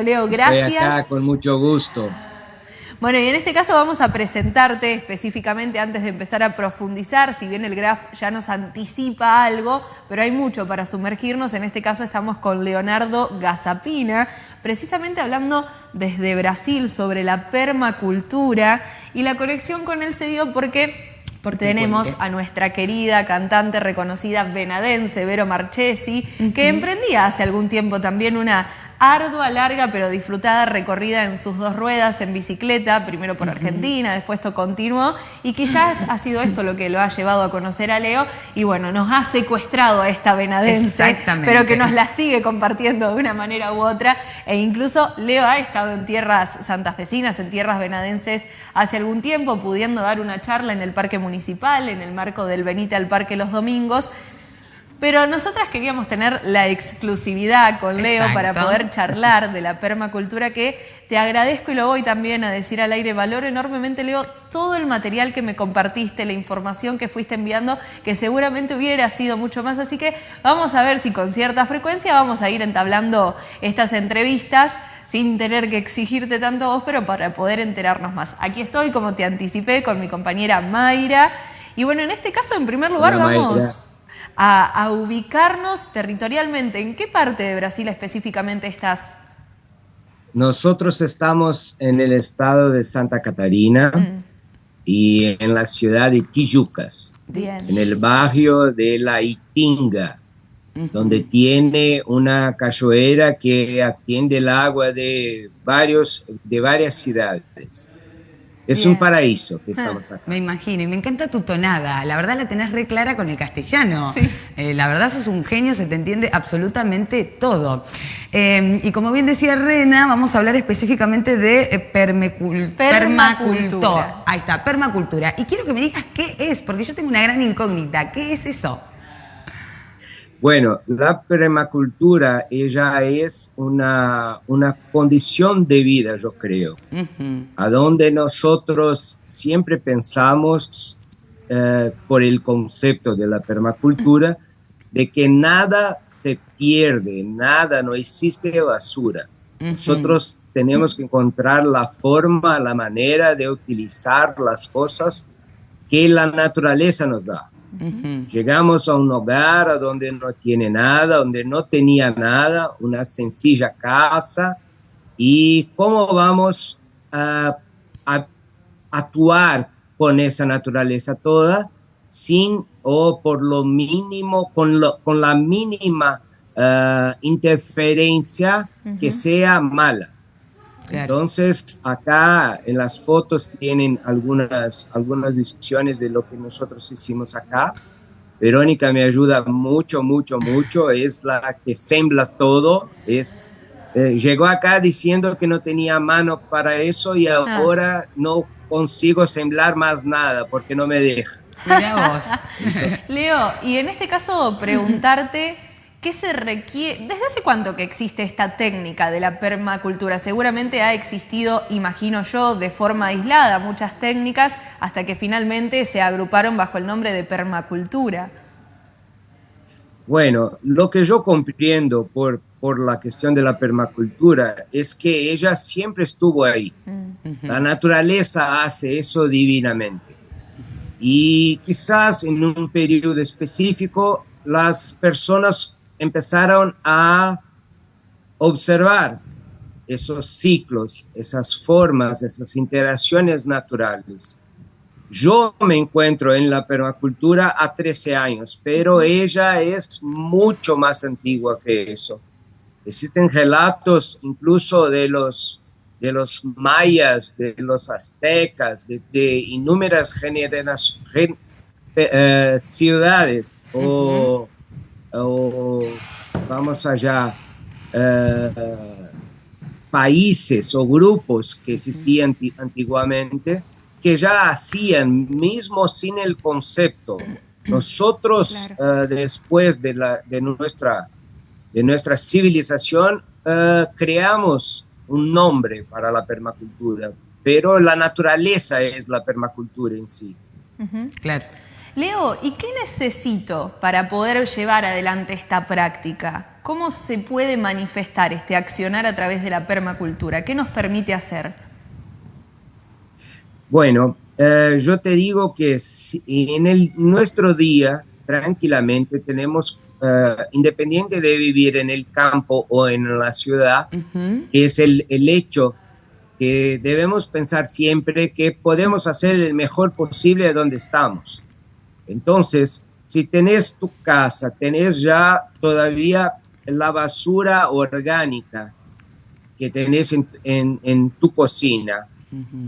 Leo, gracias. Estoy acá con mucho gusto. Bueno, y en este caso vamos a presentarte específicamente antes de empezar a profundizar, si bien el graph ya nos anticipa algo, pero hay mucho para sumergirnos. En este caso estamos con Leonardo Gazapina, precisamente hablando desde Brasil sobre la permacultura y la conexión con él se dio porque porque tenemos a nuestra querida cantante reconocida venadense, Vero Marchesi, que emprendía hace algún tiempo también una ardua, larga, pero disfrutada recorrida en sus dos ruedas en bicicleta, primero por Argentina, después todo continuo, y quizás ha sido esto lo que lo ha llevado a conocer a Leo, y bueno, nos ha secuestrado a esta venadense, pero que nos la sigue compartiendo de una manera u otra, e incluso Leo ha estado en tierras santafesinas, en tierras venadenses hace algún tiempo, pudiendo dar una charla en el Parque Municipal, en el marco del Benita al Parque los domingos, pero nosotras queríamos tener la exclusividad con Leo para poder charlar de la permacultura que te agradezco y lo voy también a decir al aire. Valoro enormemente, Leo, todo el material que me compartiste, la información que fuiste enviando, que seguramente hubiera sido mucho más. Así que vamos a ver si con cierta frecuencia vamos a ir entablando estas entrevistas sin tener que exigirte tanto a vos, pero para poder enterarnos más. Aquí estoy, como te anticipé, con mi compañera Mayra. Y bueno, en este caso, en primer lugar, vamos a, ubicarnos territorialmente. ¿En qué parte de Brasil específicamente estás? Nosotros estamos en el estado de Santa Catarina mm. y en la ciudad de Tijucas, en el barrio de la Itinga, donde tiene una cachoeira que atiende el agua de, varios, de varias ciudades. Es un paraíso que estamos acá. Me imagino, y me encanta tu tonada. La verdad la tenés re clara con el castellano. Eh, la verdad sos un genio, se te entiende absolutamente todo. Em, y como bien decía Rena, vamos a hablar específicamente de eh, permacultura. Ahí está, permacultura. Y quiero que me digas qué es, porque yo tengo una gran incógnita. ¿Qué es eso? Bueno, la permacultura ella es una, una condición de vida, yo creo, a donde nosotros siempre pensamos eh, por el concepto de la permacultura de que nada se pierde, nada, no existe basura. Nosotros tenemos que encontrar la forma, la manera de utilizar las cosas que la naturaleza nos da. Llegamos a un hogar donde no tiene nada, donde no tenía nada, una sencilla casa, y cómo vamos a, actuar con esa naturaleza toda sin o por lo mínimo, con, con la mínima eh, interferencia que sea mala. Entonces, acá en las fotos tienen algunas, algunas visiones de lo que nosotros hicimos acá. Verónica me ayuda mucho, mucho, mucho. Es la que sembla todo. Es, eh, llegó acá diciendo que no tenía mano para eso y ah. ahora no consigo semblar más nada porque no me deja. Mira vos. Leo, y en este caso preguntarte... ¿Qué se requiere? ¿Desde hace cuánto que existe esta técnica de la permacultura? Seguramente ha existido, imagino yo, de forma aislada muchas técnicas hasta que finalmente se agruparon bajo el nombre de permacultura. Bueno, lo que yo comprendo por, por la cuestión de la permacultura es que ella siempre estuvo ahí. Mm. La naturaleza hace eso divinamente. Y quizás en un periodo específico las personas empezaron a observar esos ciclos, esas formas, esas interacciones naturales. Yo me encuentro en la permacultura a 13 años, pero ella es mucho más antigua que eso. Existen relatos incluso de los, de los mayas, de los aztecas, de, de innumerables eh, ciudades o o vamos allá, eh, países o grupos que existían antiguamente que ya hacían, mismo sin el concepto. Nosotros, eh, después de, la, de, nuestra, de nuestra civilización, eh, creamos un nombre para la permacultura, pero la naturaleza es la permacultura en sí. Claro. Leo, ¿y qué necesito para poder llevar adelante esta práctica? ¿cómo se puede manifestar este accionar a través de la permacultura? ¿Qué nos permite hacer? Bueno, eh, yo te digo que en el, nuestro día, tranquilamente, tenemos, eh, independiente de vivir en el campo o en la ciudad, es el, el hecho que debemos pensar siempre que podemos hacer el mejor posible de donde estamos. Entonces, si tenés tu casa, tenés ya todavía la basura orgánica que tenés en, tu cocina,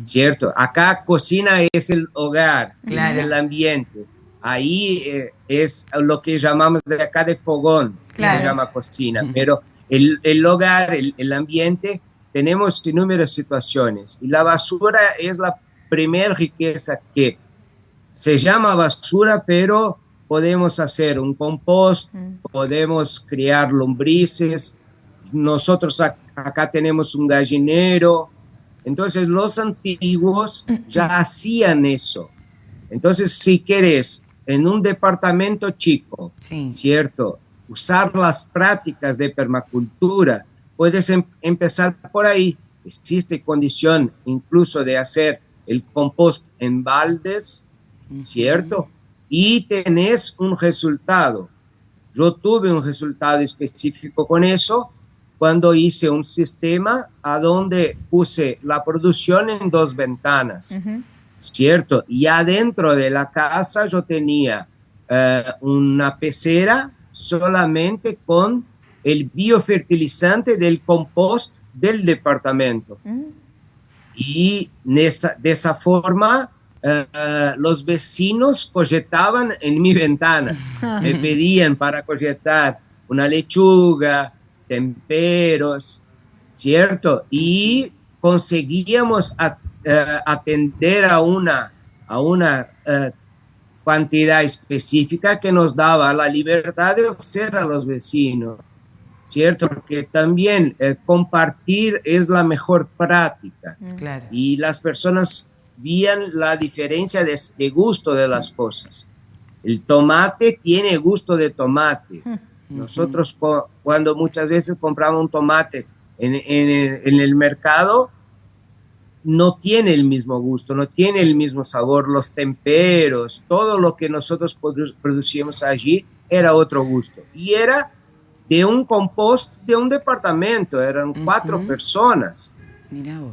¿cierto? Acá cocina es el hogar, es el ambiente. Ahí eh, es lo que llamamos de acá de fogón, que se llama cocina, pero el, el hogar, el, el, ambiente, tenemos inúmeras situaciones. Y la basura es la primera riqueza que se llama basura, pero podemos hacer un compost, mm. podemos criar lombrices, nosotros acá tenemos un gallinero, entonces los antiguos ya hacían eso. Entonces, si quieres en un departamento chico, ¿cierto? Usar las prácticas de permacultura, puedes em-, empezar por ahí. Existe condición incluso de hacer el compost en baldes, ¿cierto? y tenés un resultado. Yo tuve un resultado específico con eso cuando hice un sistema a donde puse la producción en dos ventanas, ¿cierto? Y adentro de la casa yo tenía eh, una pecera solamente con el biofertilizante del compost del departamento. Mm. Y de esa, de esa forma eh, los vecinos cogetaban en mi ventana, me pedían para cogetar una lechuga, temperos, ¿cierto? Y conseguíamos eh, atender a una, a una eh, cantidad específica que nos daba la libertad de ofrecer a los vecinos, ¿cierto? Porque también compartir es la mejor práctica. Y las personas vían la diferencia de, gusto de las cosas. El tomate tiene gusto de tomate. Nosotros cuando muchas veces compramos un tomate en, el, mercado, no tiene el mismo gusto, no tiene el mismo sabor, los temperos, todo lo que nosotros producíamos allí era otro gusto. Y era de un compost de un departamento, eran cuatro personas.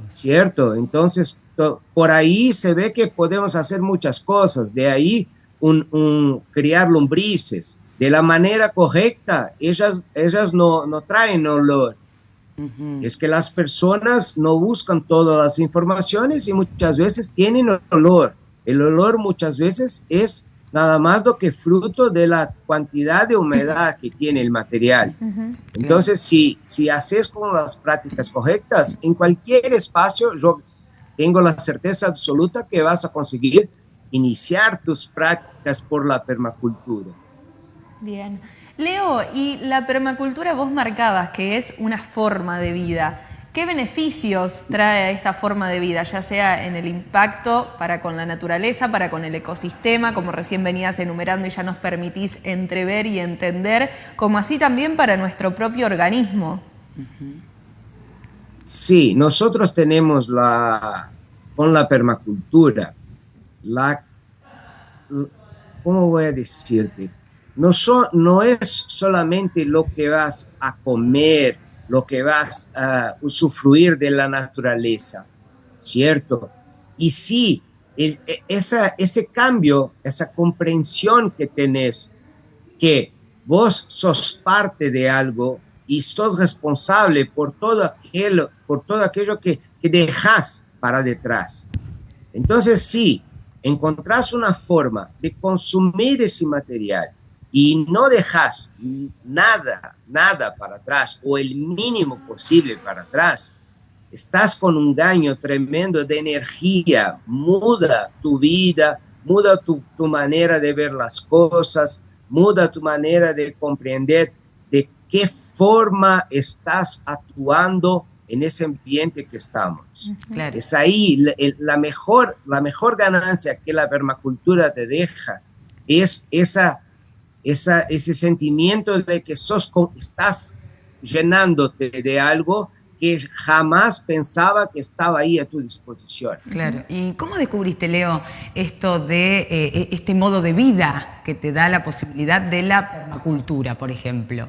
¿Cierto? Entonces, por ahí se ve que podemos hacer muchas cosas, de ahí un, criar lombrices, de la manera correcta, ellas, ellas no, no traen olor. Es que las personas no buscan todas las informaciones y muchas veces tienen olor. El olor muchas veces es nada más do que fruto de la cantidad de humedad que tiene el material. Entonces, si, si haces con las prácticas correctas, en cualquier espacio, yo tengo la certeza absoluta que vas a conseguir iniciar tus prácticas por la permacultura. Bien. Leo, y la permacultura vos marcabas que es una forma de vida. ¿Qué beneficios trae esta forma de vida, ya sea en el impacto para con la naturaleza, para con el ecosistema, como recién venías enumerando y ya nos permitís entrever y entender, como así también para nuestro propio organismo? Sí, nosotros tenemos la, con la permacultura, la, ¿cómo voy a decirte? No, no es solamente lo que vas a comer, lo que vas a usufruir de la naturaleza, ¿cierto? Y sí, e, esa, ese cambio, esa comprensión que tenés, que vos sos parte de algo y sos responsable por todo aquello, por todo aquello que, que dejas para detrás. Entonces, sí, encontrás una forma de consumir ese material y no dejas nada, nada para atrás o el mínimo posible para atrás, estás con un daño tremendo de energía, muda tu vida, muda tu, tu manera de ver las cosas, muda tu manera de comprender de qué forma estás actuando en ese ambiente que estamos. Es ahí la, mejor, la mejor ganancia que la permacultura te deja, es esa, esa, ese sentimiento de que sos, estás llenándote de algo que jamás pensaba que estaba ahí a tu disposición. Claro. ¿Y cómo descubriste, Leo, esto de eh, e-, este modo de vida que te da la posibilidad de la permacultura, por ejemplo?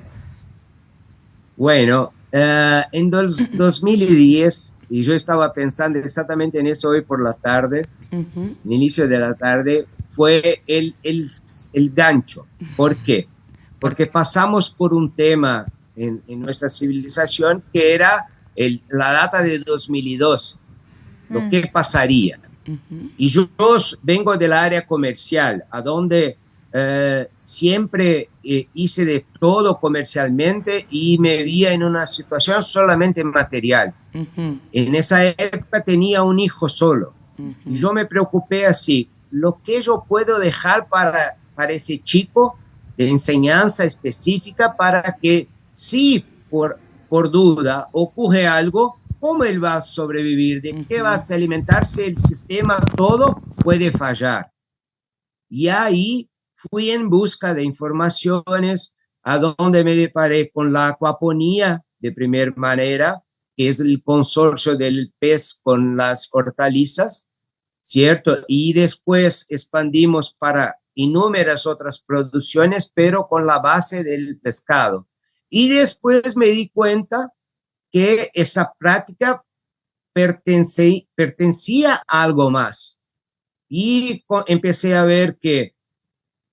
Bueno, eh, en 2010, y yo estaba pensando exactamente en eso hoy por la tarde, uh inicio de la tarde, fue el, el, el gancho. ¿Por qué? Porque pasamos por un tema en, en nuestra civilización que era el, la data de 2002, lo mm. que pasaría. Y yo, vengo del área comercial, a donde eh, siempre eh, hice de todo comercialmente y me vi en una situación solamente material. En esa época tenía un hijo solo y yo me preocupé así, lo que yo puedo dejar para, para ese chico de enseñanza específica para que si por por duda ocurre algo, ¿cómo él va a sobrevivir? ¿De qué va a alimentarse el sistema? Todo puede fallar. Y ahí fui en busca de informaciones, a donde me deparé con la acuaponía de primera manera, que es el consorcio del pez con las hortalizas, ¿cierto? Y después expandimos para innumerables otras producciones, pero con la base del pescado. Y después me di cuenta que esa práctica pertenecía a algo más. Y empecé a ver que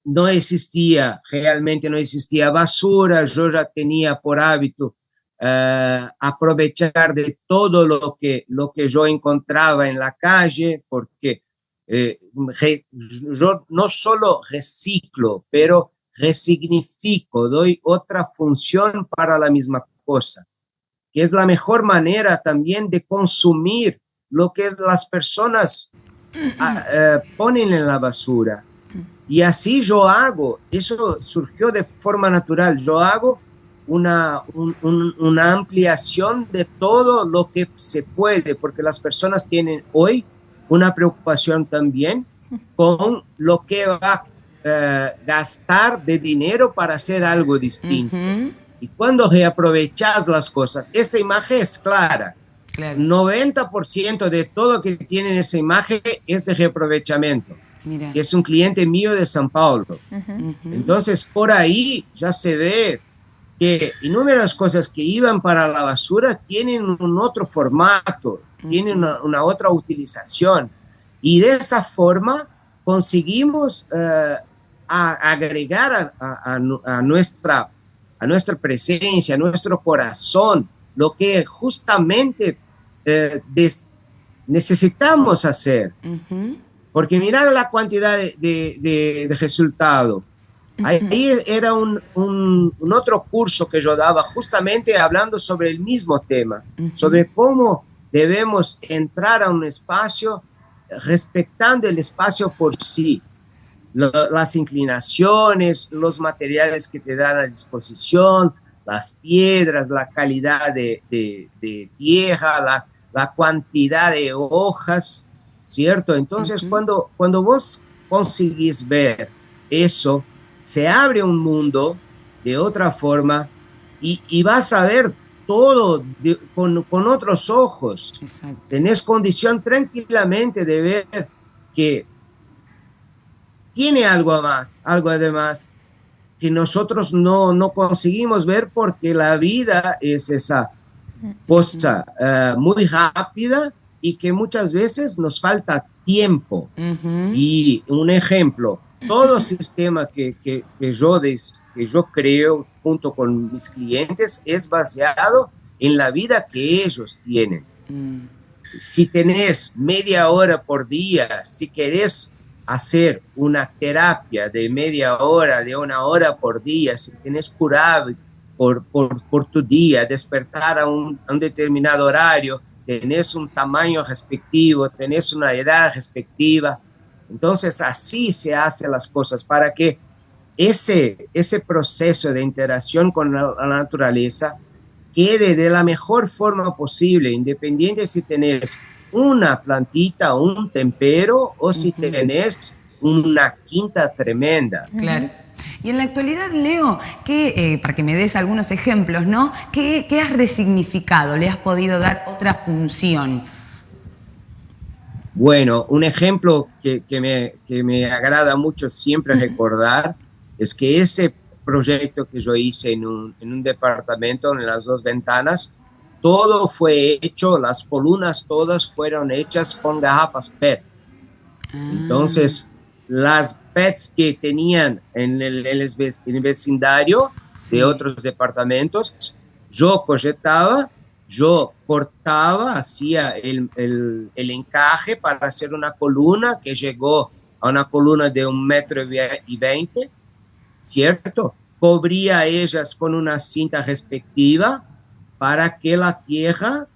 no existía, realmente no existía basura, yo ya tenía por hábito eh, aprovechar de todo lo que, lo que yo encontraba en la calle, porque eh, yo no solo reciclo, pero resignifico, doy otra función para la misma cosa, que es la mejor manera también de consumir lo que las personas ah, eh, ponen en la basura. Y así yo hago, eso surgió de forma natural, yo hago una, una ampliación de todo lo que se puede, porque las personas tienen hoy una preocupación también con lo que va eh, gastar de dinero para hacer algo distinto. Y cuando reaprovechas las cosas, esta imagen es clara. 90% de todo que tiene esa imagen es de reaprovechamiento. Que es un cliente mío de San Paulo. Entonces, por ahí ya se ve que innumerables cosas que iban para la basura tienen un otro formato, tienen una, otra utilización. Y de esa forma conseguimos uh, a agregar a, nuestra, a nuestra presencia, a nuestro corazón, lo que justamente eh, necesitamos hacer. Porque mirar la cantidad de, de, resultado. Ahí era un, un, otro curso que yo daba justamente hablando sobre el mismo tema, sobre cómo debemos entrar a un espacio respetando el espacio por sí, las inclinaciones, los materiales que te dan a disposición, las piedras, la calidad de, tierra, la, la, cantidad de hojas, ¿cierto? Entonces, cuando, cuando vos conseguís ver eso, se abre un mundo de otra forma y, vas a ver todo con, con, otros ojos. Tenés condición tranquilamente de ver que tiene algo más, algo además que nosotros no, no conseguimos ver porque la vida es esa cosa eh, muy rápida y que muchas veces nos falta tiempo. Y un ejemplo, todo sistema que, que, que yo des, que yo creo junto con mis clientes es basado en la vida que ellos tienen. Mm. Si tenés media hora por día, si querés hacer una terapia de media hora, de una hora por día, si tienes curado por, por, por tu día, despertar a un, a un, determinado horario, tenés un tamaño respectivo, tenés una edad respectiva. Entonces así se hacen las cosas para que ese, ese proceso de interacción con la, la naturaleza quede de la mejor forma posible, independiente si tenés una plantita, un tempero o si tenés una quinta tremenda. Claro. Y en la actualidad, Leo, eh, para que me des algunos ejemplos, ¿no? ¿Qué, ¿Qué, has resignificado? ¿Le has podido dar otra función? Bueno, un ejemplo que, me, que me agrada mucho siempre recordar es que ese proyecto que yo hice en un, en un departamento, en las dos ventanas, todo fue hecho, las columnas todas fueron hechas con garrafas PET. Ah. Entonces, las PETs que tenían en el, el vecindario de otros departamentos, yo proyectaba, yo cortaba, hacía el, el, el, encaje para hacer una columna que llegó a una columna de un metro y veinte, ¿cierto? Cubría ellas con una cinta respectiva para que la tierra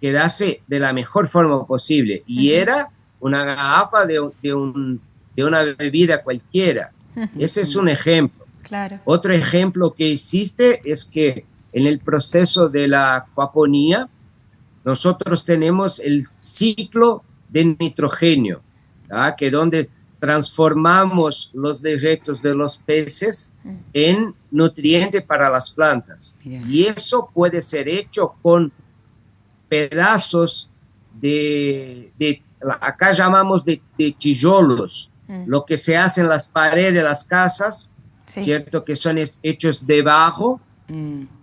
quedase de la mejor forma posible. Y era una garrafa de, de, un, de una bebida cualquiera. Ese es un ejemplo. Claro. Otro ejemplo que existe es que en el proceso de la acuaponía, nosotros tenemos el ciclo de nitrógeno, que donde transformamos los desechos de los peces en nutriente para las plantas. Y eso puede ser hecho con pedazos de, acá llamamos de, de tijolos, lo que se hace en las paredes de las casas, ¿cierto? Que son hechos debajo, mm.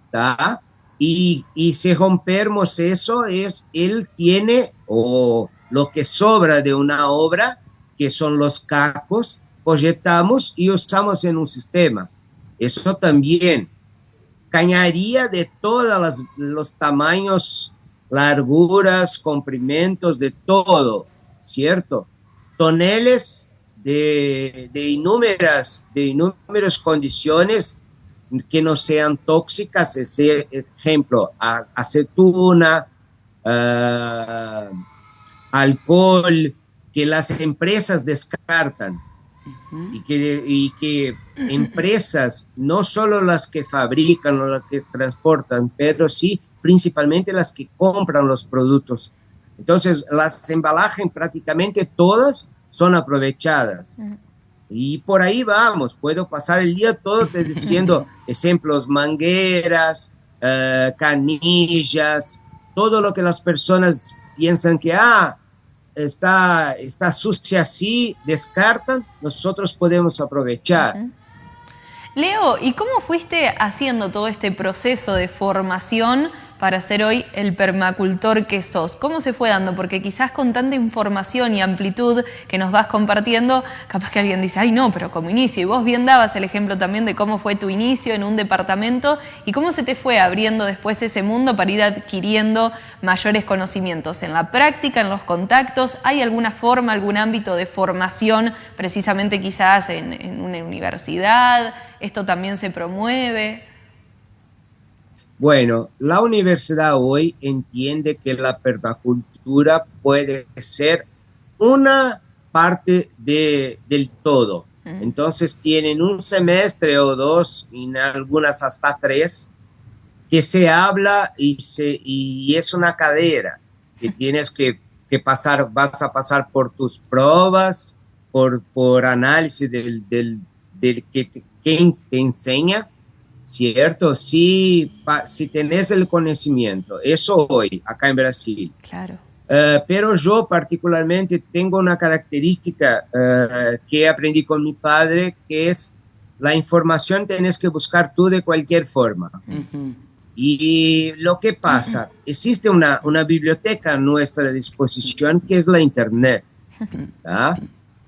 Y, y si rompemos eso, es, él tiene, o lo que sobra de una obra, que son los cacos, proyectamos y usamos en un sistema. Eso también. Cañaría de todos los tamaños, larguras, comprimentos, de todo, ¿cierto? Toneles de, de, de inúmeras condiciones que no sean tóxicas, ese ejemplo, acetuna, uh, alcohol, que las empresas descartan y, que, y que empresas, no solo las que fabrican o las que transportan, pero sí principalmente las que compran los productos. Entonces, las embalajes prácticamente todas son aprovechadas. Y por ahí vamos, puedo pasar el día todo te diciendo ejemplos, mangueras, eh, canillas, todo lo que las personas piensan que, ah, está, está sucia así, descartan, nosotros podemos aprovechar. Leo, ¿y cómo fuiste haciendo todo este proceso de formación para ser hoy el permacultor que sos? ¿Cómo se fue dando? Porque quizás con tanta información y amplitud que nos vas compartiendo, capaz que alguien dice, ay no, pero como inicio. Y vos bien dabas el ejemplo también de cómo fue tu inicio en un departamento y cómo se te fue abriendo después ese mundo para ir adquiriendo mayores conocimientos en la práctica, en los contactos. ¿Hay alguna forma, algún ámbito de formación, precisamente quizás en, en una universidad? ¿Esto también se promueve? Bueno, la universidad hoy entiende que la permacultura puede ser una parte de, del todo. Entonces tienen un semestre o dos, en algunas hasta tres, que se habla y, se, y es una cadera que tienes que, pasar, vas a pasar por tus pruebas, por, por análisis del, del, del que, te enseña ¿cierto? Si, si tenés el conocimiento, eso hoy, acá en Brasil. Claro. Eh, pero yo particularmente tengo una característica uh, que aprendí con mi padre, que es la información tienes que buscar tú de cualquier forma. Y lo que pasa, existe una, una, biblioteca a nuestra disposición que es la Internet.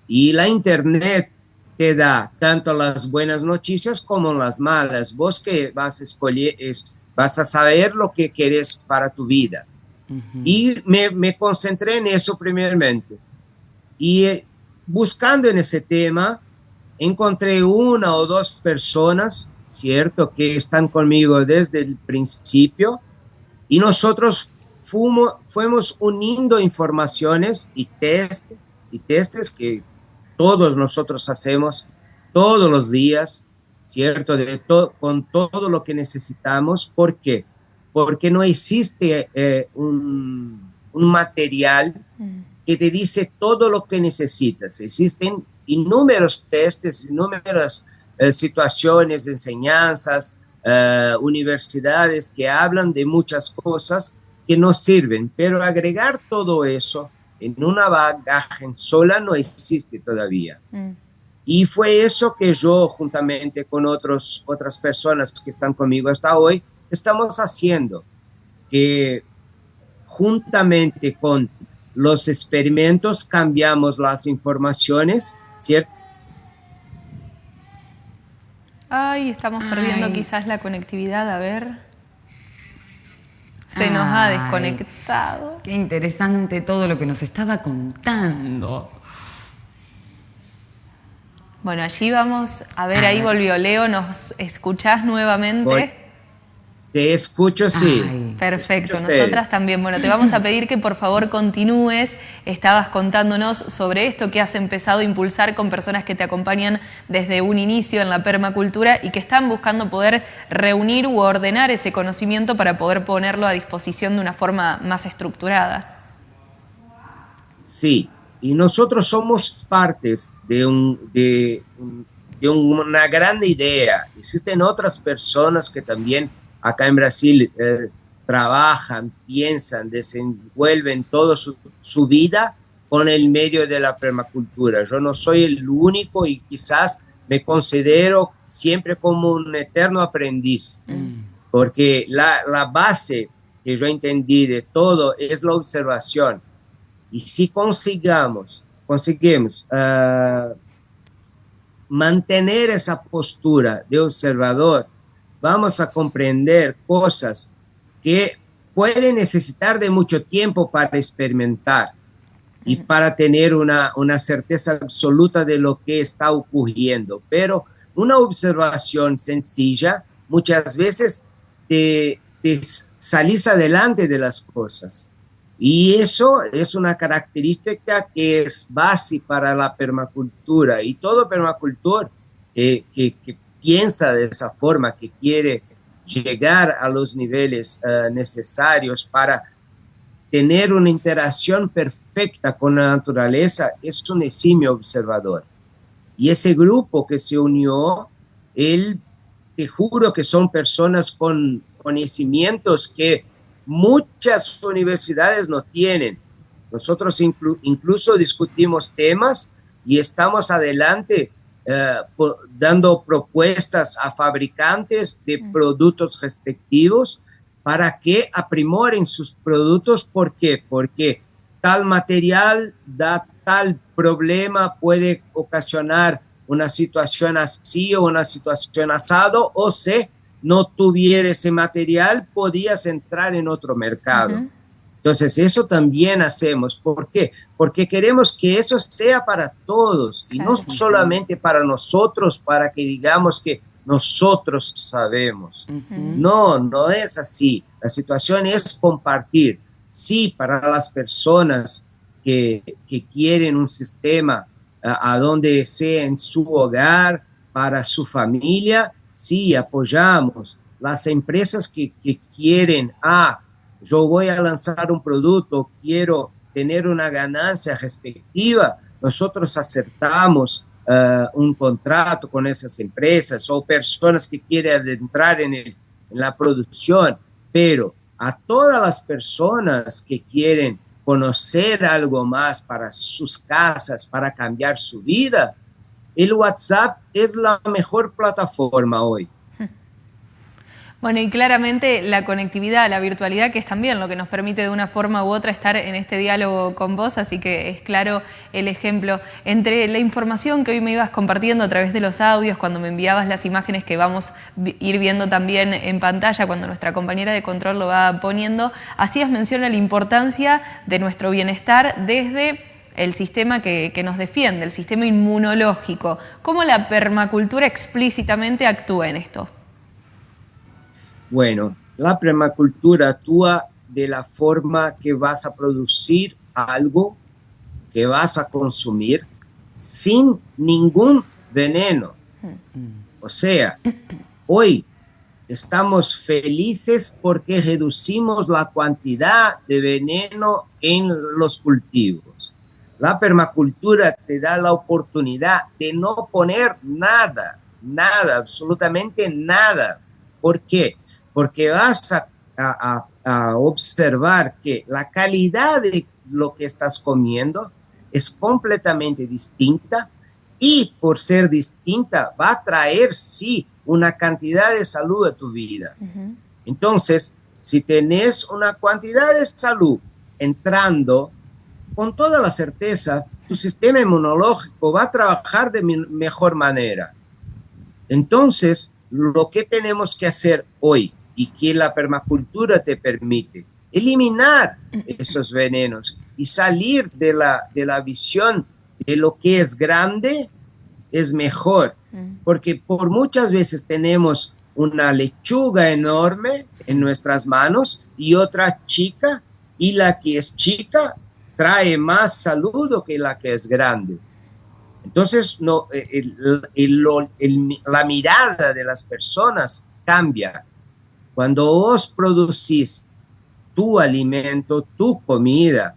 Y la Internet te da tanto las buenas noticias como las malas. Vos que vas a escoger, vas a saber lo que quieres para tu vida. Y me, me, concentré en eso primeramente. Y eh, buscando en ese tema, encontré una o dos personas, ¿cierto?, que están conmigo desde el principio. Y nosotros fuimos, fuimos uniendo informaciones y test, y testes que todos nosotros hacemos todos los días, ¿cierto? De con todo lo que necesitamos. ¿Por qué? Porque no existe eh, un, material mm. que te dice todo lo que necesitas. Existen innumerables testes, innumeradas eh, situaciones, enseñanzas, eh, universidades que hablan de muchas cosas que no sirven, pero agregar todo eso en una bagaje sola no existe todavía. Mm. Y fue eso que yo, juntamente con otros, otras personas que están conmigo hasta hoy, estamos haciendo, que juntamente con los experimentos cambiamos las informaciones, ¿cierto? Ay, estamos perdiendo quizás la conectividad, a ver. Se nos ha desconectado. Qué interesante todo lo que nos estaba contando. Bueno, allí vamos a ver, ahí volvió Leo, ¿nos escuchás nuevamente? Te escucho, sí. perfecto, nosotras también. Bueno, te vamos a pedir que por favor continúes. Estabas contándonos sobre esto que has empezado a impulsar con personas que te acompañan desde un inicio en la permacultura y que están buscando poder reunir u ordenar ese conocimiento para poder ponerlo a disposición de una forma más estructurada. Sí, y nosotros somos partes de, un, de, de una gran idea. Existen otras personas que también acá en Brasil eh, trabajan, piensan, desenvuelven toda su, vida con el medio de la permacultura. Yo no soy el único y quizás me considero siempre como un eterno aprendiz, mm. porque la, la, base que yo entendí de todo es la observación. Y si consigamos, conseguimos uh, mantener esa postura de observador, vamos a comprender cosas que pueden necesitar de mucho tiempo para experimentar y para tener una, una certeza absoluta de lo que está ocurriendo. Pero una observación sencilla muchas veces te, te salís adelante de las cosas. Y eso es una característica que es base para la permacultura. Y todo permacultor eh, que, que, piensa de esa forma, que quiere llegar a los niveles eh, necesarios para tener una interacción perfecta con la naturaleza, es un eximio observador. Y ese grupo que se unió, él, te juro que son personas con conocimientos que muchas universidades no tienen. Nosotros incluso discutimos temas y estamos adelante eh, dando propuestas a fabricantes de productos respectivos para que aprimoren sus productos. ¿Por qué? Porque tal material da tal problema, puede ocasionar una situación así o una situación asado, o si no tuviera ese material, podías entrar en otro mercado. Entonces, eso también hacemos. ¿Por qué? Porque queremos que eso sea para todos y no solamente para nosotros, para que digamos que nosotros sabemos. No, no es así. La situación es compartir. Sí, para las personas que, quieren un sistema a, donde sea en su hogar, para su familia, sí, apoyamos. Las empresas que, que quieren, ah, yo voy a lanzar un producto, quiero tener una ganancia respectiva, nosotros acertamos eh, un contrato con esas empresas o personas que quieren adentrar en, en la producción, pero a todas las personas que quieren conocer algo más para sus casas, para cambiar su vida, el WhatsApp es la mejor plataforma hoy. Bueno, y claramente la conectividad, la virtualidad, que es también lo que nos permite de una forma u otra estar en este diálogo con vos, así que es claro el ejemplo. Entre la información que hoy me ibas compartiendo a través de los audios, cuando me enviabas las imágenes que vamos a ir viendo también en pantalla, cuando nuestra compañera de control lo va poniendo, hacías mención a la importancia de nuestro bienestar desde el sistema que, que, nos defiende, el sistema inmunológico. ¿Cómo la permacultura explícitamente actúa en esto? Bueno, la permacultura actúa de la forma que vas a producir algo que vas a consumir sin ningún veneno. O sea, hoy estamos felices porque reducimos la cantidad de veneno en los cultivos. La permacultura te da la oportunidad de no poner nada, nada, absolutamente nada. ¿Por qué? Porque vas a, a observar que la calidad de lo que estás comiendo es completamente distinta y por ser distinta va a traer, sí, una cantidad de salud a tu vida. Entonces, si tenés una cantidad de salud entrando, con toda la certeza, tu sistema inmunológico va a trabajar de mejor manera. Entonces, lo que tenemos que hacer hoy y que la permacultura te permite, eliminar esos venenos y salir de la, de la visión de lo que es grande es mejor, mm. porque por muchas veces tenemos una lechuga enorme en nuestras manos y otra chica, y la que es chica trae más saludo que la que es grande. Entonces, no, eh, la mirada de las personas cambia. Cuando vos producís tu alimento, tu comida,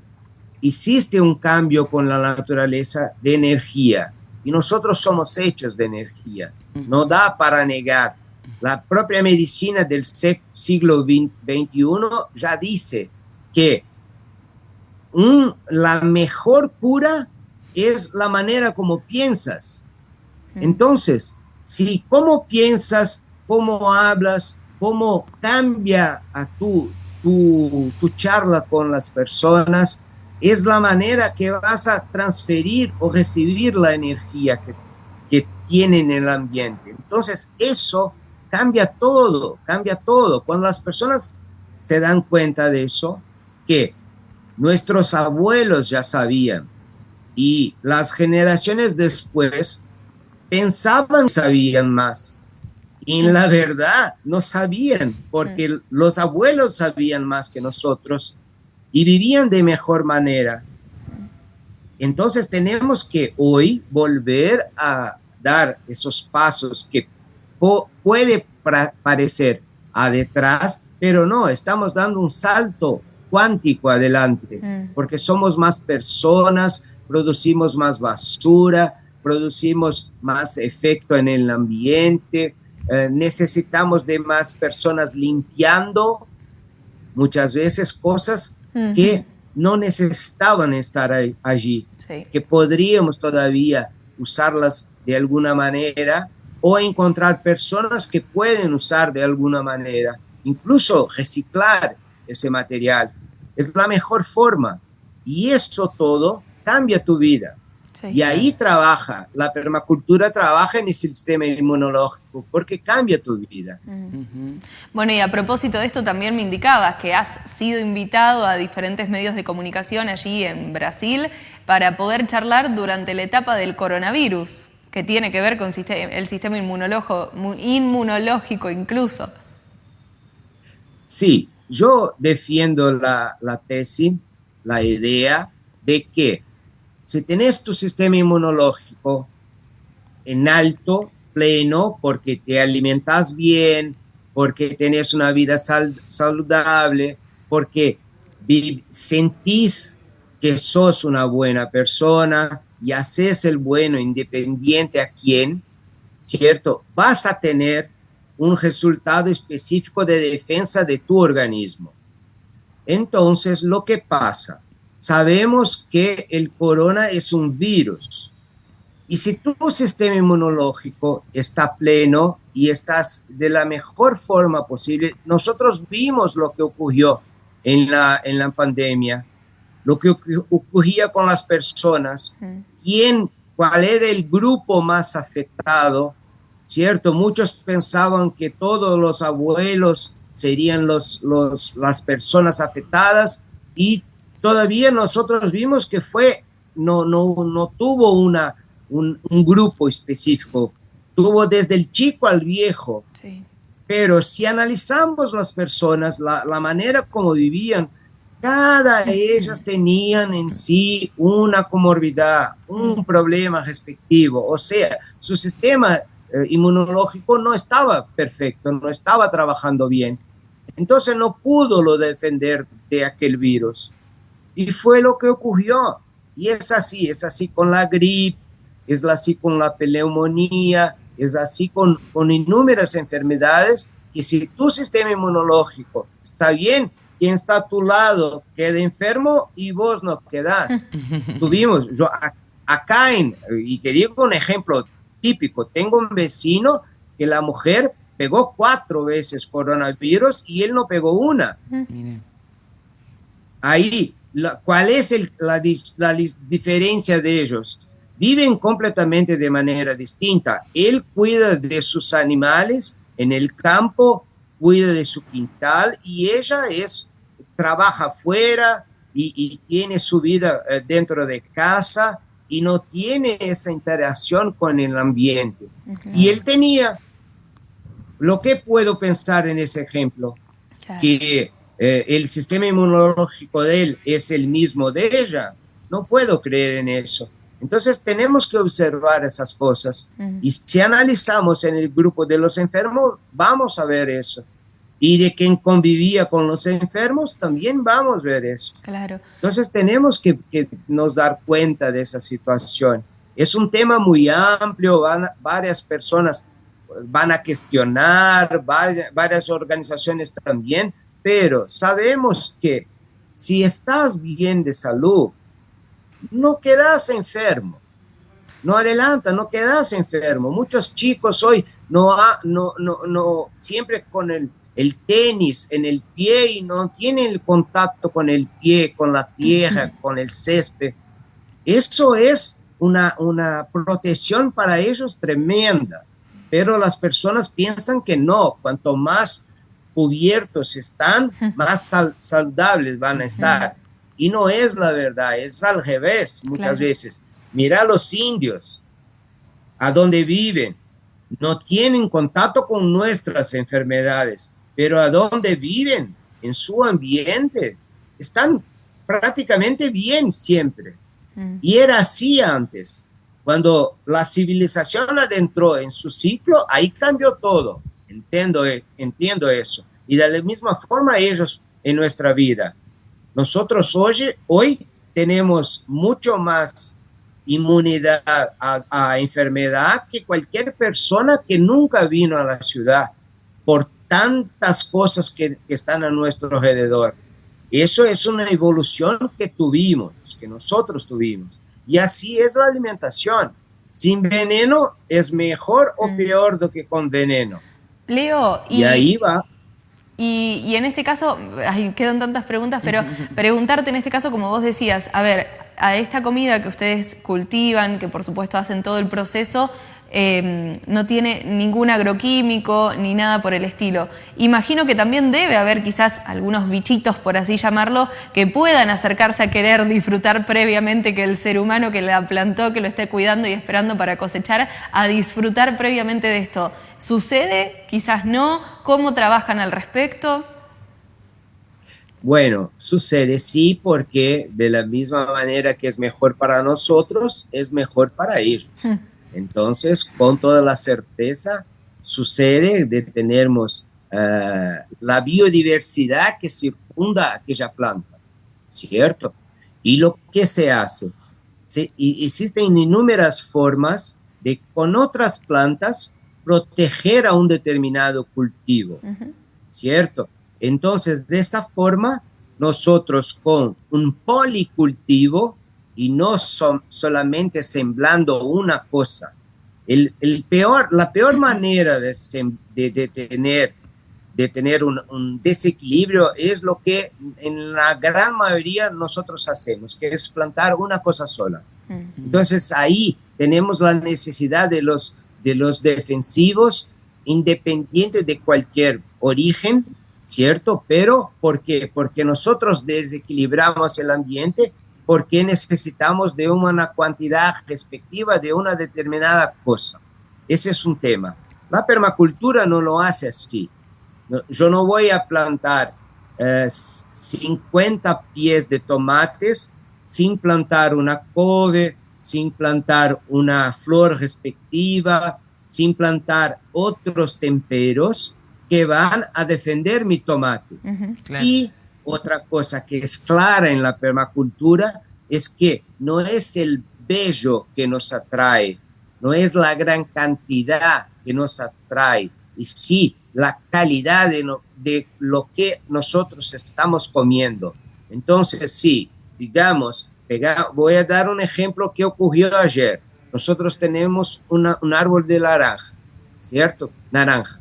hiciste un cambio con la naturaleza de energía y nosotros somos hechos de energía. No da para negar. La propia medicina del siglo XXI ya dice que la mejor cura es la manera como piensas. Entonces, si cómo piensas, cómo hablas, cómo cambia a tu, tu, tu charla con las personas, es la manera que vas a transferir o recibir la energía que, que tiene en el ambiente. Entonces, eso cambia todo, cambia todo. Cuando las personas se dan cuenta de eso, que nuestros abuelos ya sabían y las generaciones después pensaban sabían más. Y en la verdad no sabían, porque los abuelos sabían más que nosotros y vivían de mejor manera. Entonces tenemos que hoy volver a dar esos pasos que puede parecer a detrás, pero no, estamos dando un salto cuántico adelante, mm. porque somos más personas, producimos más basura, producimos más efecto en el ambiente, eh, necesitamos de más personas limpiando muchas veces cosas que no necesitaban estar allí, que podríamos todavía usarlas de alguna manera o encontrar personas que pueden usar de alguna manera, incluso reciclar ese material. Es la mejor forma. Y eso todo cambia tu vida y ahí trabaja, la permacultura trabaja en el sistema inmunológico porque cambia tu vida. Bueno, y a propósito de esto también me indicabas que has sido invitado a diferentes medios de comunicación allí en Brasil para poder charlar durante la etapa del coronavirus, que tiene que ver con el sistema inmunológico incluso. Sí, yo defiendo la, la tesis, la idea de que si tenés tu sistema inmunológico en alto, pleno, porque te alimentas bien, porque tenés una vida saludable, porque sentís que sos una buena persona y haces el bueno independiente a quién, ¿cierto? Vas a tener un resultado específico de defensa de tu organismo. Entonces, lo que pasa, Sabemos que el corona es un virus. Y si tu sistema inmunológico está pleno y estás de la mejor forma posible, nosotros vimos lo que ocurrió en la, en la pandemia, lo que ocurría con las personas, quién, cuál era el grupo más afectado, ¿cierto? Muchos pensaban que todos los abuelos serían los, los, las personas afectadas y todavía nosotros vimos que fue, no, no, no tuvo una, un, grupo específico, tuvo desde el chico al viejo. Pero si analizamos las personas, la, manera como vivían, cada de ellas tenían en sí una comorbidad, un problema respectivo. O sea, su sistema eh, inmunológico no estaba perfecto, no estaba trabajando bien. Entonces no pudo lo defender de aquel virus. Y fue lo que ocurrió. Y es así, es así con la gripe, es así con la pneumonía, es así con, con inúmeras enfermedades que si tu sistema inmunológico está bien, quien está a tu lado queda enfermo y vos no quedás. Tuvimos, yo acá en, y te digo un ejemplo típico, tengo un vecino que la mujer pegó cuatro veces coronavirus y él no pegó una. Ahí, ¿cuál es la, la diferencia de ellos? Viven completamente de manera distinta. Él cuida de sus animales en el campo, cuida de su quintal y ella es trabaja afuera y, tiene su vida eh, dentro de casa y no tiene esa interacción con el ambiente. Y él tenía. Lo que puedo pensar en ese ejemplo, que eh, el sistema inmunológico de él es el mismo de ella, no puedo creer en eso. Entonces tenemos que observar esas cosas y si analizamos en el grupo de los enfermos, vamos a ver eso y de quien convivía con los enfermos, también vamos a ver eso. Claro. Entonces tenemos que, nos dar cuenta de esa situación. Es un tema muy amplio, van, varias personas van a cuestionar, varias, varias organizaciones también, pero sabemos que si estás bien de salud, no quedas enfermo. No adelanta, no quedas enfermo. Muchos chicos hoy no, no, no, no, siempre con el el tenis en el pie y no tienen el contacto con el pie, con la tierra, con el césped. Eso es una, una protección para ellos tremenda, pero las personas piensan que no, cuanto más cubiertos están, más saludables van a estar. Y no es la verdad, es al revés muchas veces. Mira a los indios, a donde viven, no tienen contacto con nuestras enfermedades pero a dónde viven, en su ambiente, están prácticamente bien siempre. Mm. Y era así antes. Cuando la civilización adentró en su ciclo, ahí cambió todo. Entiendo, eh, entiendo eso. Y de la misma forma ellos en nuestra vida. Nosotros hoy, hoy tenemos mucho más inmunidad a, a enfermedad que cualquier persona que nunca vino a la ciudad por tantas cosas que, están a nuestro alrededor. Eso es una evolución que tuvimos, que nosotros tuvimos. Y así es la alimentación. Sin veneno es mejor o mm. peor do que con veneno. Leo, y, ahí va. Y, y, en este caso, quedan tantas preguntas, pero preguntarte en este caso, como vos decías, a ver, a esta comida que ustedes cultivan, que por supuesto hacen todo el proceso, Em, no tiene ningún agroquímico ni nada por el estilo. Imagino que también debe haber quizás algunos bichitos, por así llamarlo, que puedan acercarse a querer disfrutar previamente que el ser humano que la plantó, que lo esté cuidando y esperando para cosechar, a disfrutar previamente de esto. ¿Sucede? Quizás no. ¿Cómo trabajan al respecto? Bueno, sucede sí, porque de la misma manera que es mejor para nosotros, es mejor para ellos. Hmm. Entonces, con toda la certeza, sucede de tenemos eh, la biodiversidad que circunda aquella planta, ¿cierto? Y lo que se hace, existen inúmeras formas de con otras plantas proteger a un determinado cultivo, ¿cierto? Entonces, de esa forma, nosotros con un policultivo y no son solamente semblando una cosa. El, peor, la peor manera de, de, tener, de tener un, desequilibrio es lo que en la gran mayoría nosotros hacemos, que es plantar una cosa sola. Entonces ahí tenemos la necesidad de los, de los defensivos independientes de cualquier origen, ¿cierto? Pero ¿por qué? Porque nosotros desequilibramos el ambiente porque necesitamos de una cantidad respectiva de una determinada cosa. Ese es un tema. La permacultura no lo hace así. yo no voy a plantar 50 eh, pies de tomates sin plantar una cove, sin plantar una flor respectiva, sin plantar otros temperos que van a defender mi tomate. Y otra cosa que es clara en la permacultura es que no es el bello que nos atrae, no es la gran cantidad que nos atrae, y sí la calidad de, de lo que nosotros estamos comiendo. Entonces, sí, digamos, voy a dar un ejemplo que ocurrió ayer. Nosotros tenemos un árbol de naranja, ¿cierto? Naranja.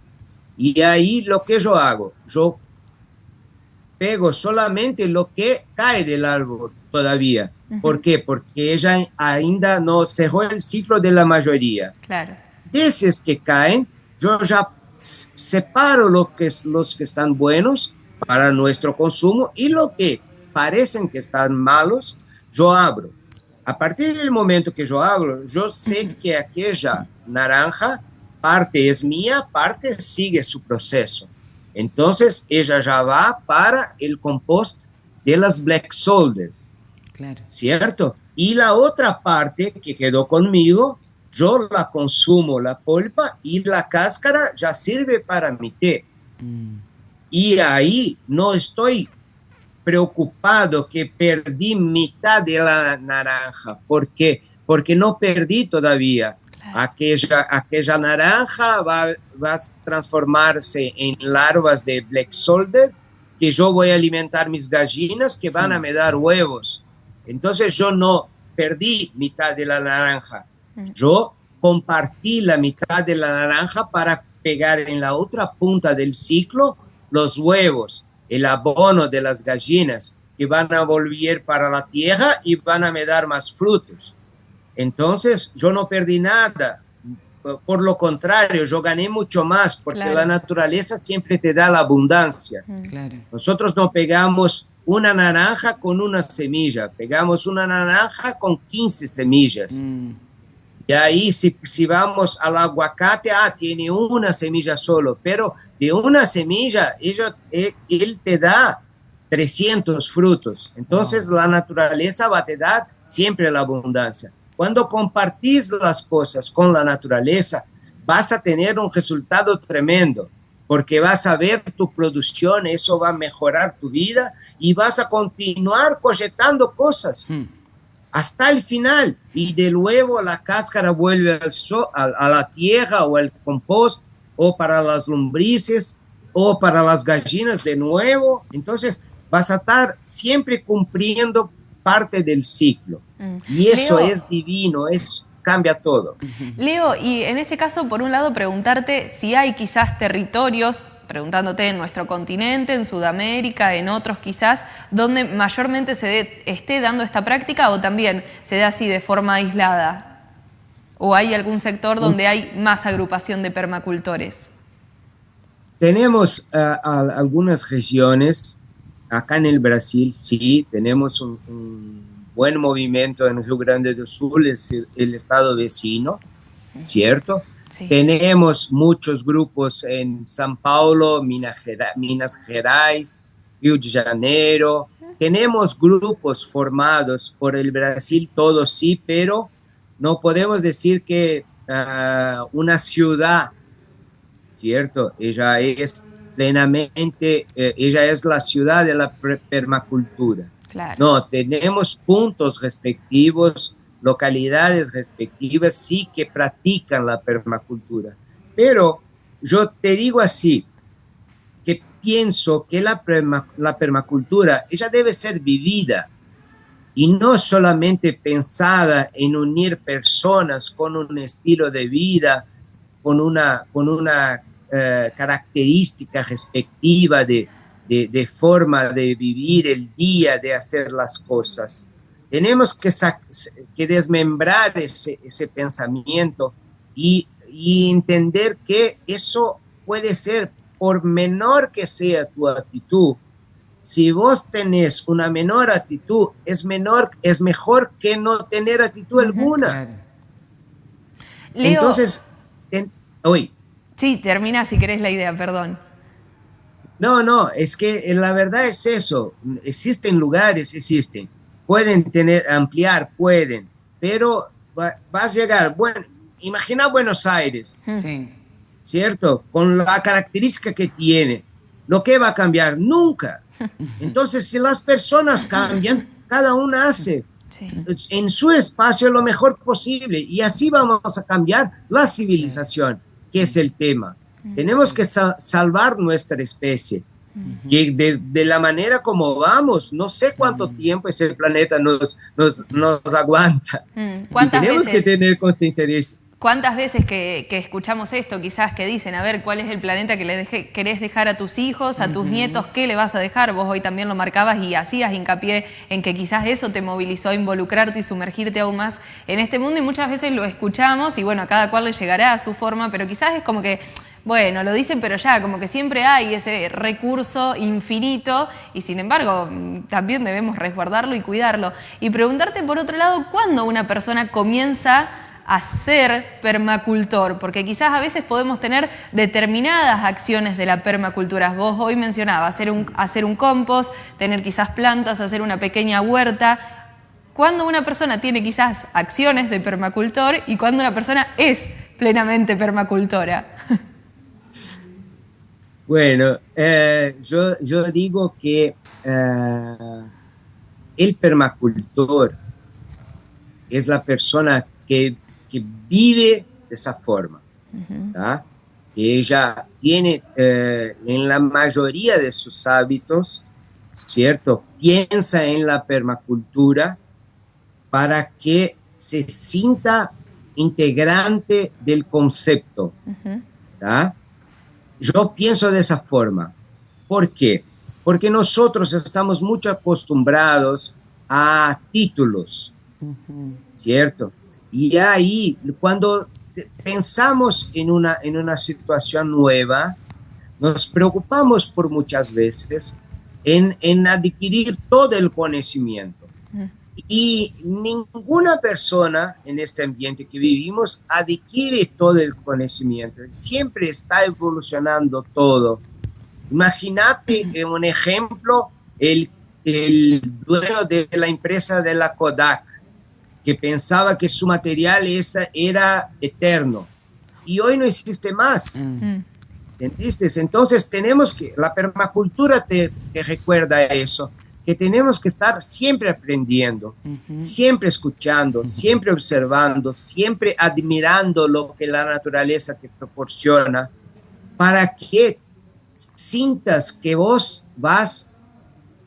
Y ahí lo que yo hago, yo pego solamente lo que cae del árbol todavía. ¿Por qué? Porque ella ainda no cerró el ciclo de la mayoría. Claro. De esos que caen, yo ya separo lo que, los que están buenos para nuestro consumo y lo que parecen que están malos, yo abro. A partir del momento que yo abro, yo sé que aquella naranja, parte es mía, parte sigue su proceso. Entonces, ella ya va para el compost de las Black Solder. Claro. ¿Cierto? Y la otra parte que quedó conmigo, yo la consumo, la polpa, y la cáscara ya sirve para mi té. Mm. Y ahí no estoy preocupado que perdí mitad de la naranja. ¿Por qué? Porque no perdí todavía. Aquella, aquella naranja va, va, a transformarse en larvas de black solder que yo voy a alimentar mis gallinas que van a mm. me dar huevos. Entonces yo no perdí mitad de la naranja. Mm. Yo compartí la mitad de la naranja para pegar en la otra punta del ciclo los huevos, el abono de las gallinas que van a volver para la tierra y van a me dar más frutos. Entonces yo no perdí nada, por lo contrario, yo gané mucho más porque la naturaleza siempre te da la abundancia. Nosotros no pegamos una naranja con una semilla, pegamos una naranja con 15 semillas. Mm. Y ahí si, si, vamos al aguacate, ah, tiene una semilla solo, pero de una semilla ella, él, él te da 300 frutos. Entonces la naturaleza va a te dar siempre la abundancia. Cuando compartís las cosas con la naturaleza, vas a tener un resultado tremendo, porque vas a ver tu producción, eso va a mejorar tu vida y vas a continuar cogetando cosas hmm. hasta el final. Y de nuevo la cáscara vuelve al a, la tierra o al compost o para las lombrices o para las gallinas de nuevo. Entonces vas a estar siempre cumpliendo parte del ciclo. Mm. Y eso es divino, es cambia todo. Leo, y en este caso, por un lado, preguntarte si hay quizás territorios, preguntándote en nuestro continente, en Sudamérica, en otros quizás, donde mayormente se esté dando esta práctica o también se da así de forma aislada. ¿O hay algún sector donde hay más agrupación de permacultores? Tenemos eh, algunas regiones, acá en el Brasil sí, tenemos un buen movimiento en Rio Grande do Sul, es el, estado vecino, ¿cierto? Tenemos muchos grupos en São Paulo, Minas, Minas Gerais, Rio de Janeiro. Tenemos grupos formados por el Brasil, todos sí, pero no podemos decir que ah, una ciudad, ¿cierto? Ella es plenamente, eh, ella es la ciudad de la permacultura. No, tenemos puntos respectivos, localidades respectivas, sí que practican la permacultura. Pero yo te digo así, que pienso que la, la permacultura, ella debe ser vivida y no solamente pensada en unir personas con un estilo de vida, con una, con una eh, característica respectiva de, de, forma de vivir el día, de hacer las cosas. Tenemos que, que desmembrar ese, ese pensamiento y, y entender que eso puede ser, por menor que sea tu actitud, si vos tenés una menor actitud, es menor, es mejor que no tener actitud alguna. Entonces, hoy. Sí, termina si querés la idea, perdón. No, no, es que la verdad es eso. Existen lugares, existen. Pueden tener, ampliar, pueden, pero va, vas a llegar, bueno, imagina Buenos Aires, sí. ¿cierto? Con la característica que tiene. ¿Lo que va a cambiar? Nunca. Entonces, si las personas cambian, cada una hace. En su espacio lo mejor posible. Y así vamos a cambiar la civilización, que es el tema. Tenemos que salvar nuestra especie. Y de, la manera como vamos, no sé cuánto tiempo ese planeta nos, nos, nos aguanta. tenemos que tener conciencia de eso. ¿Cuántas veces que, escuchamos esto, quizás que dicen, a ver, cuál es el planeta que le querés dejar a tus hijos, a tus nietos, qué le vas a dejar? Vos hoy también lo marcabas y hacías hincapié en que quizás eso te movilizó a involucrarte y sumergirte aún más en este mundo y muchas veces lo escuchamos y bueno, a cada cual le llegará a su forma, pero quizás es como que, bueno, lo dicen pero ya, como que siempre hay ese recurso infinito y sin embargo también debemos resguardarlo y cuidarlo. Y preguntarte por otro lado, ¿cuándo una persona comienza a ser permacultor, porque quizás a veces podemos tener determinadas acciones de la permacultura. Vos hoy mencionabas hacer un, hacer un compost, tener quizás plantas, hacer una pequeña huerta. Cuando una persona tiene quizás acciones de permacultor y cuando una persona es plenamente permacultora. Bueno, eh, yo, digo que eh, el permacultor es la persona que vive de esa forma, que ella tiene eh, en la mayoría de sus hábitos, ¿cierto? Piensa en la permacultura para que se sienta integrante del concepto. Yo pienso de esa forma. ¿Por qué? Porque nosotros estamos mucho acostumbrados a títulos, ¿cierto? Y ahí, cuando pensamos en una, en una situación nueva, nos preocupamos por muchas veces en, en adquirir todo el conocimiento. Y ninguna persona en este ambiente que vivimos adquiere todo el conocimiento. Siempre está evolucionando todo. Imagínate un ejemplo, el, el dueño de la empresa de la Kodak que pensaba que su material esa era eterno y hoy no existe más. Mm. ¿Entendiste? Entonces tenemos que, la permacultura te, recuerda eso, que tenemos que estar siempre aprendiendo, siempre escuchando, siempre observando, siempre admirando lo que la naturaleza te proporciona, para que sientas que vos vas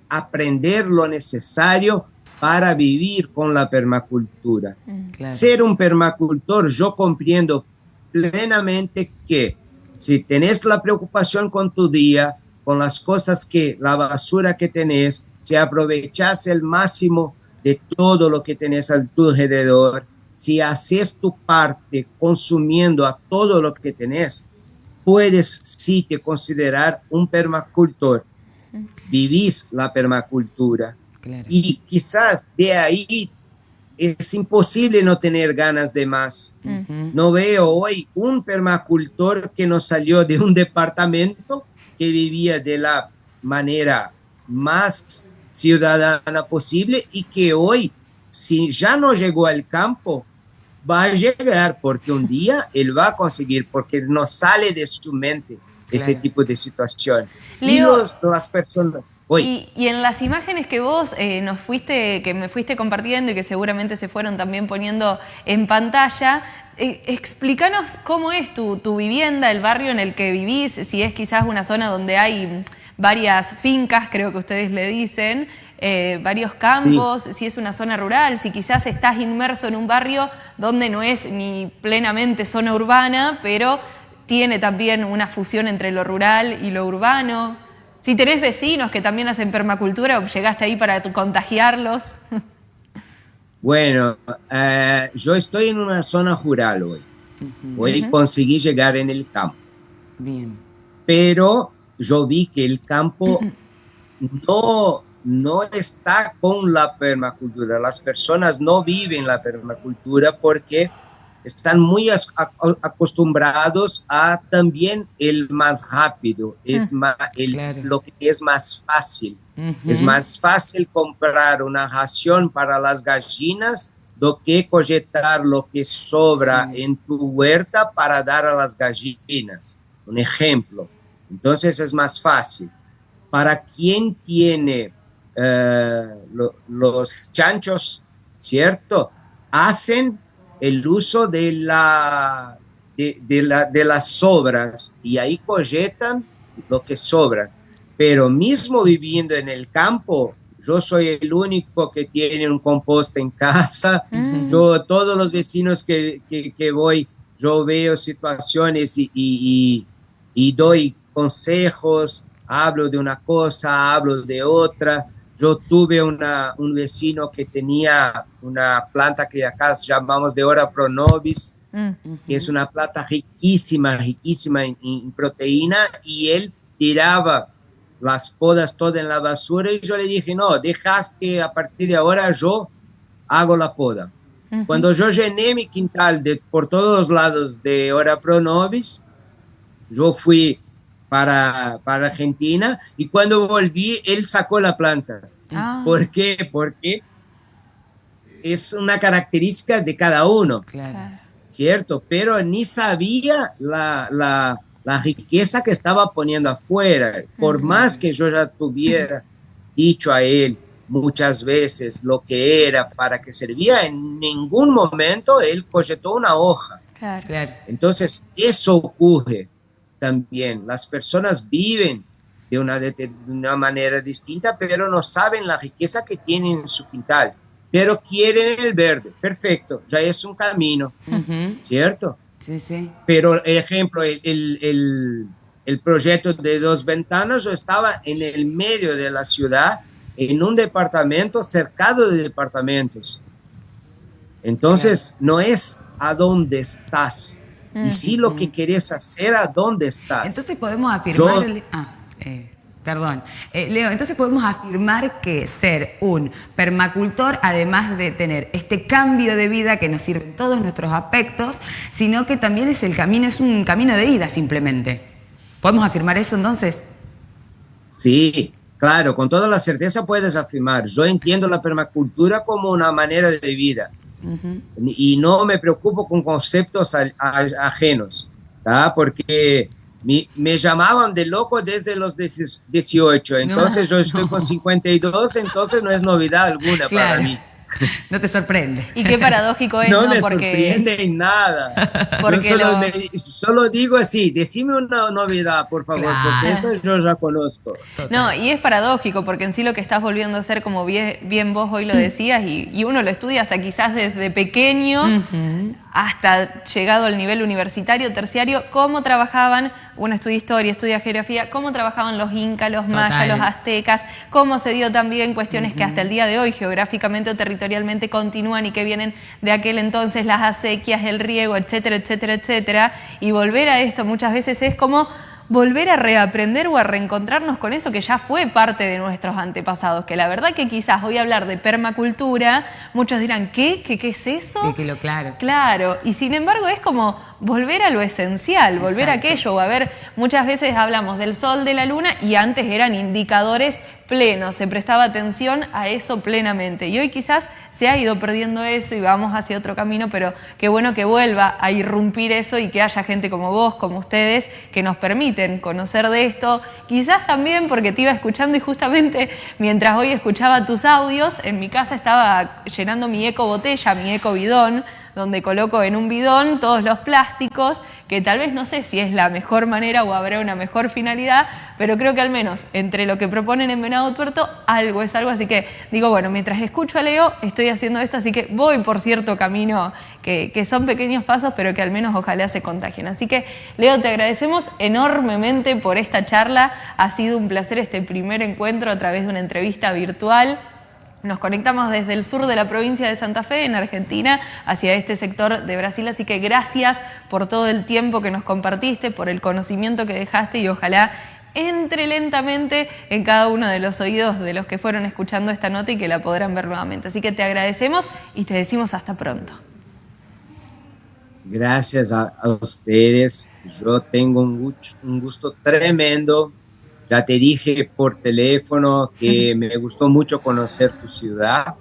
a aprender lo necesario para vivir con la permacultura. Mm. Ser un permacultor, yo comprendo plenamente que si tenés la preocupación con tu día, con las cosas que, la basura que tenés, si aprovechas el máximo de todo lo que tenés a tu alrededor, si haces tu parte consumiendo a todo lo que tenés, puedes sí que considerar un permacultor. Mm. Vivís la permacultura y quizás de ahí es imposible no tener ganas de más. No veo hoy un permacultor que no salió de un departamento que vivía de la manera más ciudadana posible y que hoy, si ya no llegó al campo, va a llegar porque un día él va a conseguir, porque no sale de su mente ese tipo de situación. y las personas y, en las imágenes que vos eh, nos fuiste, que me fuiste compartiendo y que seguramente se fueron también poniendo en pantalla, eh, explícanos cómo es tu, vivienda, el barrio en el que vivís, si es quizás una zona donde hay varias fincas, creo que ustedes le dicen, eh, varios campos, si es una zona rural, si quizás estás inmerso en un barrio donde no es ni plenamente zona urbana, pero tiene también una fusión entre lo rural y lo urbano. Si tenés vecinos que también hacen permacultura, llegaste ahí para contagiarlos. Bueno, eh, yo estoy en una zona rural hoy. Hoy conseguí llegar en el campo. Bien. Pero yo vi que el campo no, no está con la permacultura. Las personas no viven la permacultura porque están muy acostumbrados a también el más rápido, es más, el, lo que es más fácil. Es más fácil comprar una ración para las gallinas do que cogetar lo que sobra en tu huerta para dar a las gallinas. Un ejemplo. Entonces es más fácil. Para quien tiene eh, los chanchos, ¿cierto? Hacen el uso de, la, de, la, de las sobras y ahí coyetan lo que sobra. Pero mismo viviendo en el campo, yo soy el único que tiene un compost en casa. Mm. Yo, todos los vecinos que, que, voy, yo veo situaciones y, y, y, doy consejos, hablo de una cosa, hablo de otra. Yo tuve una, un vecino que tenía una planta que acá llamamos de ora pronovis, mm. que es una planta riquísima, riquísima en proteína, y él tiraba las podas todas en la basura y yo le dije, no, dejas que a partir de ahora yo hago la poda. Cuando yo llené mi quintal de, por todos lados de Hora Pro Novis, yo fui para, para Argentina y cuando volví, él sacó la planta. Ah. ¿Por qué? Porque es una característica de cada uno, ¿cierto? Pero ni sabía la, la la riqueza que estaba poniendo afuera, por más que yo ya tuviera dicho a él muchas veces lo que era, para que servía, en ningún momento él cogetó una hoja. Entonces, eso ocurre también. Las personas viven de una, de una manera distinta, pero no saben la riqueza que tienen en su quintal, pero quieren el verde. Perfecto, ya es un camino, ¿cierto? Sí, sí. Pero, ejemplo, el, el, el, proyecto de dos ventanas, yo estaba en el medio de la ciudad, en un departamento cercado de departamentos. Entonces, no es a dónde estás, y sí lo que quieres hacer a dónde estás. Entonces podemos afirmar... ah, eh. Perdón. Eh, Leo, entonces podemos afirmar que ser un permacultor, además de tener este cambio de vida que nos sirve en todos nuestros aspectos, sino que también es el camino, es un camino de ida simplemente. ¿Podemos afirmar eso entonces? Sí, claro, con toda la certeza puedes afirmar. Yo entiendo la permacultura como una manera de vida y no me preocupo con conceptos ajenos, porque me, llamaban de loco desde los 18, entonces yo estoy con 52, entonces no es novedad alguna para mí. No te sorprende. Y qué paradójico es, ¿no? me sorprende nada. Porque solo, digo así, decime una novedad, por favor, porque eso yo ya conozco. No, y es paradójico, porque en sí lo que estás volviendo a hacer, como bien, vos hoy lo decías, y, uno lo estudia hasta quizás desde pequeño, hasta llegado al nivel universitario, terciario, cómo trabajaban, uno estudia historia, estudia geografía, cómo trabajaban los incas, los mayas, los aztecas, cómo se dio también cuestiones que hasta el día de hoy geográficamente o territorialmente continúan y que vienen de aquel entonces, las acequias, el riego, etcétera, etcétera, etcétera. Y volver a esto muchas veces es como volver a reaprender o a reencontrarnos con eso que ya fue parte de nuestros antepasados, que la verdad que quizás hoy hablar de permacultura, muchos dirán, ¿qué? ¿Qué, qué es eso? Sí, que lo claro. Claro, y sin embargo es como volver a lo esencial, volver a aquello, a ver, muchas veces hablamos del sol, de la luna, y antes eran indicadores plenos, se prestaba atención a eso plenamente, y hoy quizás se ha ido perdiendo eso y vamos hacia otro camino, pero qué bueno que vuelva a irrumpir eso y que haya gente como vos, como ustedes, que nos permiten conocer de esto, quizás también porque te iba escuchando y justamente mientras hoy escuchaba tus audios, en mi casa estaba llenando mi eco botella, mi eco bidón, donde coloco en un bidón todos los plásticos, que tal vez no sé si es la mejor manera o habrá una mejor finalidad, pero creo que al menos entre lo que proponen en Venado Tuerto, algo es algo. Así que digo, bueno, mientras escucho a Leo, estoy haciendo esto, así que voy por cierto camino que, que son pequeños pasos, pero que al menos ojalá se contagien. Así que, Leo, te agradecemos enormemente por esta charla. Ha sido un placer este primer encuentro a través de una entrevista virtual. Nos conectamos desde el sur de la provincia de Santa Fe, en Argentina, hacia este sector de Brasil. Así que gracias por todo el tiempo que nos compartiste, por el conocimiento que dejaste y ojalá entre lentamente en cada uno de los oídos de los que fueron escuchando esta nota y que la podrán ver nuevamente. Así que te agradecemos y te decimos hasta pronto. Gracias a, ustedes. Yo tengo un gusto tremendo ya te dije por teléfono que me gustó mucho conocer tu ciudad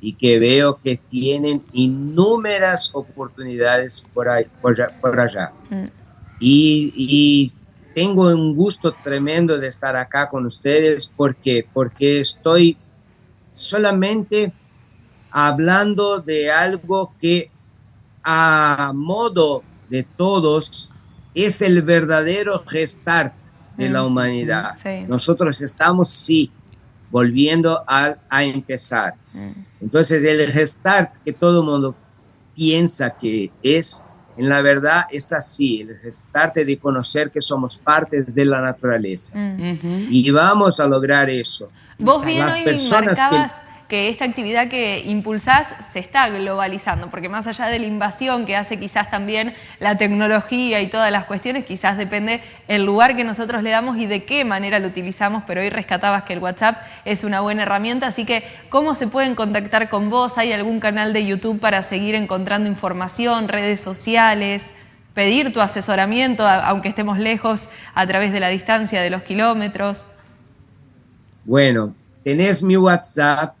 y que veo que tienen innumerables oportunidades por, ahí, por, allá. Mm. Y, tengo un gusto tremendo de estar acá con ustedes porque, porque estoy solamente hablando de algo que a modo de todos es el verdadero restart de la mm, humanidad. Nosotros estamos, sí, volviendo a, a empezar. Mm. Entonces, el restart que todo el mundo piensa que es, en la verdad es así, el restart de conocer que somos partes de la naturaleza. Mm. Y vamos a lograr eso. Vos bien Las personas que que esta actividad que impulsás se está globalizando, porque más allá de la invasión que hace quizás también la tecnología y todas las cuestiones, quizás depende el lugar que nosotros le damos y de qué manera lo utilizamos, pero hoy rescatabas que el WhatsApp es una buena herramienta, así que ¿cómo se pueden contactar con vos? ¿Hay algún canal de YouTube para seguir encontrando información, redes sociales? pedir tu asesoramiento, aunque estemos lejos, a través de la distancia de los kilómetros? Bueno, tenés mi WhatsApp,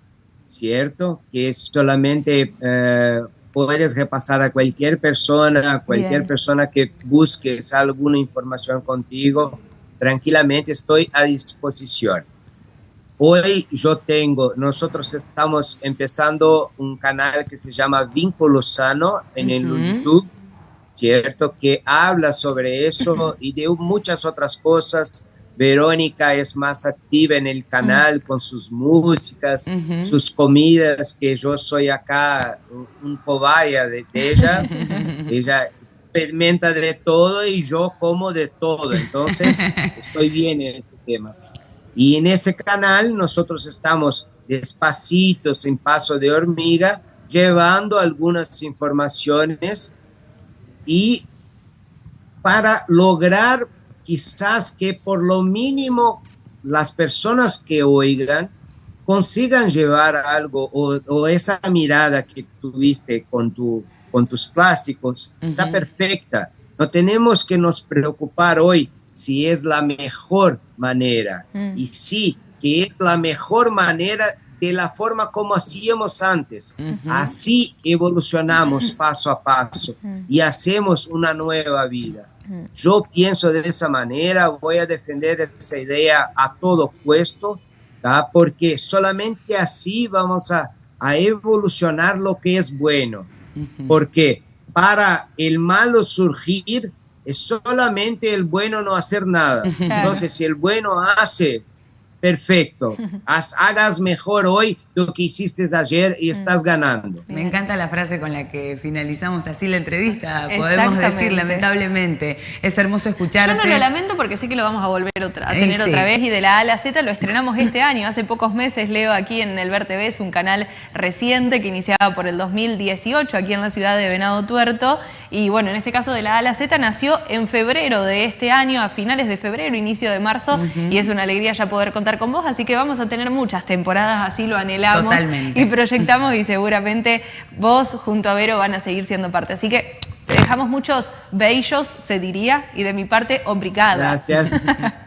¿cierto? Que solamente eh, puedes repasar a cualquier persona, a cualquier persona que busques alguna información contigo, tranquilamente estoy a disposición. Hoy yo tengo, nosotros estamos empezando un canal que se llama Vínculo Sano en el YouTube, ¿cierto? Que habla sobre eso y de muchas otras cosas Verónica es más activa en el canal con sus músicas, sus comidas, que yo soy acá un, cobaya de, ella. ella experimenta de todo y yo como de todo. Entonces, estoy bien en este tema. Y en ese canal nosotros estamos despacitos, en paso de hormiga, llevando algunas informaciones y para lograr quizás que por lo mínimo las personas que oigan consigan llevar algo o, esa mirada que tuviste con, tu, con tus plásticos está perfecta. No tenemos que nos preocupar hoy si es la mejor manera. Mm. Y sí, que es la mejor manera de la forma como hacíamos antes. Así evolucionamos paso a paso y hacemos una nueva vida. Yo pienso de esa manera, voy a defender esa idea a todo puesto, porque solamente así vamos a, evolucionar lo que es bueno. Porque para el malo surgir es solamente el bueno no hacer nada. Entonces, si el bueno hace, perfecto. hagas mejor hoy lo que hiciste ayer y estás ganando. Me encanta la frase con la que finalizamos así la entrevista, podemos decir lamentablemente. Es hermoso escucharte. Yo no lo lamento porque sé que lo vamos a volver a tener otra vez y de la A a la Z lo estrenamos este año. Hace pocos meses leo aquí en el Ver TV, es un canal reciente que iniciaba por el 2018 aquí en la ciudad de Venado Tuerto y bueno, en este caso de la A a la Z nació en febrero de este año, a finales de febrero, inicio de marzo y es una alegría ya poder contar con vos, así que vamos a tener muchas temporadas, así lo anhelamos y proyectamos y seguramente vos junto a Vero van a seguir siendo parte. Así que te dejamos muchos bellos, se diría, y de mi parte, obrigada. Gracias.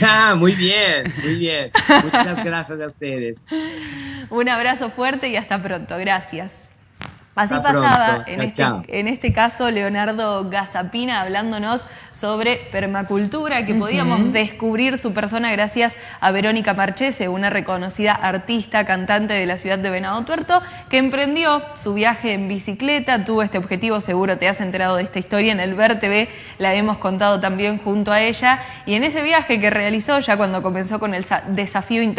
Ah, muy bien, muy bien. Muchas gracias a ustedes. Un abrazo fuerte y hasta pronto. Gracias. Así pasaba en este, en este caso Leonardo Gazapina hablándonos sobre permacultura, que podíamos descubrir su persona gracias a Verónica Marchese, una reconocida artista, cantante de la ciudad de Venado Tuerto, que emprendió su viaje en bicicleta, tuvo este objetivo, seguro te has enterado de esta historia, en el Ver TV la hemos contado también junto a ella, y en ese viaje que realizó ya cuando comenzó con el desafío interno,